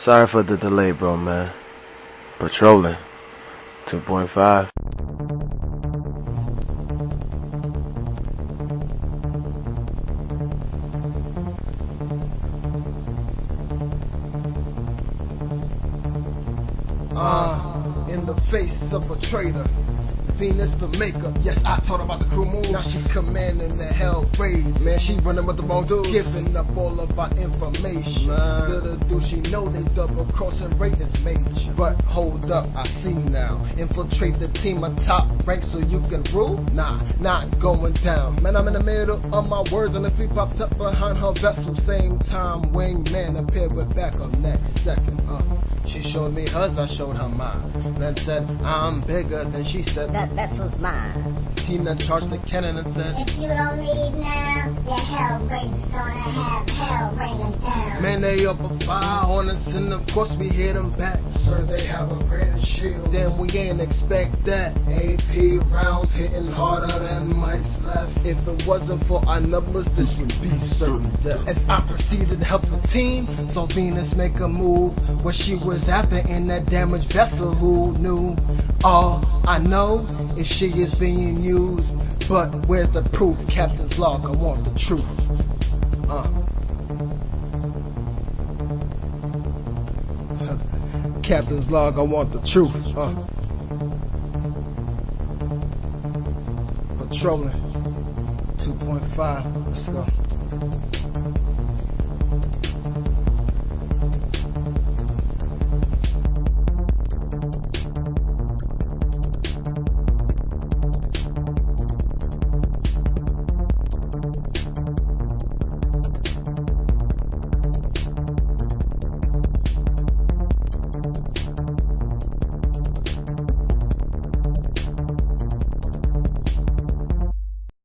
Sorry for the delay, bro, man. Patrolling. 2.5. Uh, in the face of a traitor. Venus the maker. Yes, I taught her about the crew moves. Now she's commanding the hell raise. Man, she running with the wrong dudes. Giving up all of our information. Nah. Little do she know they double crossing Raiders major. But hold up, I see now. Infiltrate the team of top rank so you can rule? Nah, not going down. Man, I'm in the middle of my words and the three popped up behind her vessel. Same time, wingman appeared with backup next second. Uh, she showed me hers, I showed her mine. Then said, I'm bigger. Then she said, That vessel's mine. Tina charged the cannon and said, If you don't leave now, the hell race gonna have hell raining down. Man, they up a fire on us, and of course we hit them back. Sir, they have a greater shield. Then we ain't expect that. AP rounds hitting harder than mics left. If it wasn't for our numbers, this would be certain death. As I proceeded to help the team, saw Venus make a move. What she was after in that damaged vessel, who knew? All I know is she is being used. But where's the proof? Captain's log, I want the truth. Uh. Captain's log, I want the truth. Uh. Patrolling 2.5. Let's go.